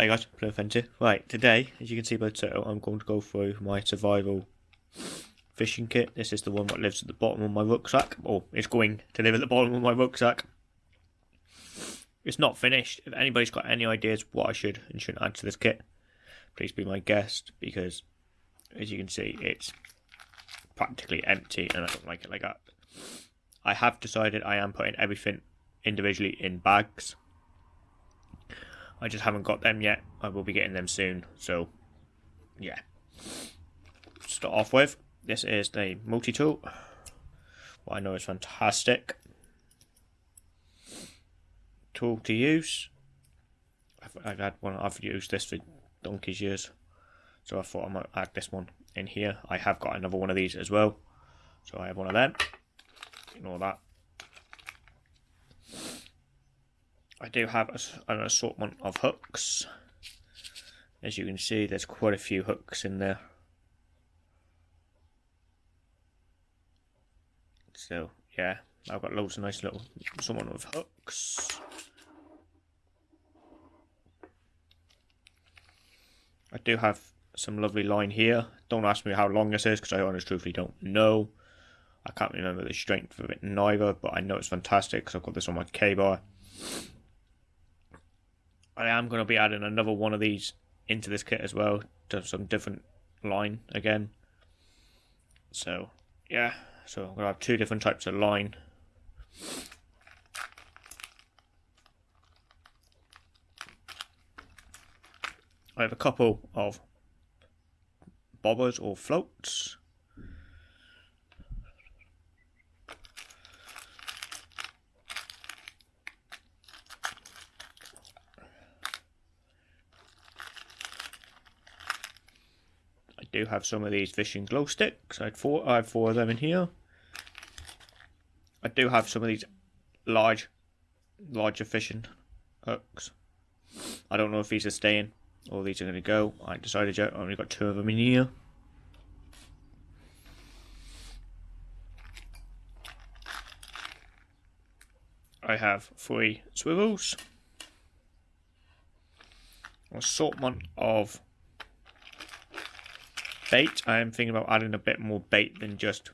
Hi guys, Fencer. Right, today, as you can see by the title, I'm going to go through my survival fishing kit. This is the one that lives at the bottom of my rucksack, or it's going to live at the bottom of my rucksack. It's not finished. If anybody's got any ideas what I should and shouldn't add to this kit, please be my guest, because as you can see, it's practically empty and I don't like it like that. I have decided I am putting everything individually in bags I just haven't got them yet. I will be getting them soon. So, yeah. Start off with, this is the multi-tool. What I know is fantastic. Tool to use. I've, I've had one, I've used this for donkey's years. So I thought I might add this one in here. I have got another one of these as well. So I have one of them. Ignore that. I do have an assortment of hooks. As you can see, there's quite a few hooks in there. So, yeah, I've got loads of nice little assortment of hooks. I do have some lovely line here. Don't ask me how long this is because I honestly truthfully don't know. I can't remember the strength of it neither, but I know it's fantastic because I've got this on my Ka-Bar. I am going to be adding another one of these into this kit as well to some different line again. So, yeah. So I'm going to have two different types of line. I have a couple of bobbers or floats. Do have some of these fishing glow sticks. I had four, I have four of them in here. I do have some of these large, larger fishing hooks. I don't know if these are staying or these are going to go. I decided. I only got two of them in here. I have three swivels, assortment of bait. I am thinking about adding a bit more bait than just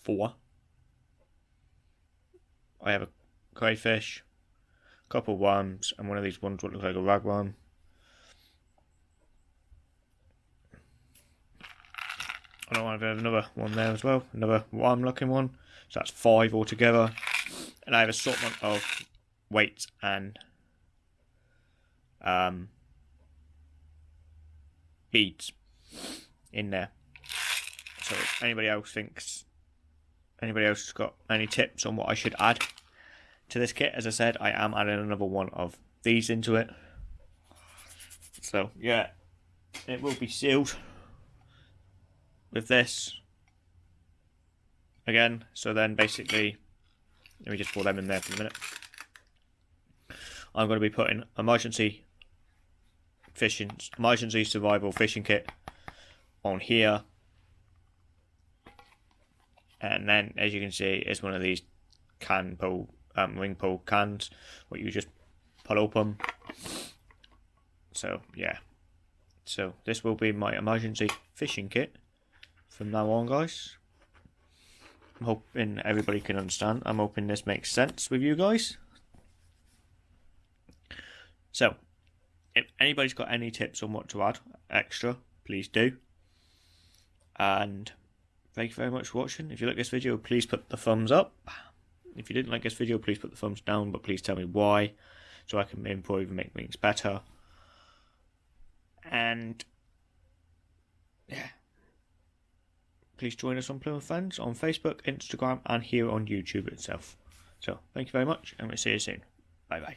four. I have a crayfish, a couple of worms, and one of these ones looks like a ragworm. I know I have another one there as well, another worm looking one. So that's five altogether. And I have a assortment of weights and um, beads in there. So anybody else thinks, anybody else has got any tips on what I should add to this kit, as I said, I am adding another one of these into it. So yeah, it will be sealed with this again. So then basically, let me just pour them in there for a minute. I'm going to be putting emergency fishing, emergency survival fishing kit on here. And then, as you can see, it's one of these can pull, um, ring pull cans, where you just pull open. So, yeah. So, this will be my emergency fishing kit from now on, guys. I'm hoping everybody can understand. I'm hoping this makes sense with you guys. So, if anybody's got any tips on what to add extra, please do. And thank you very much for watching. If you like this video, please put the thumbs up. If you didn't like this video, please put the thumbs down, but please tell me why, so I can improve and make things better. And yeah, please join us on Plymouth Fans on Facebook, Instagram, and here on YouTube itself. So thank you very much, and we'll see you soon. Bye bye.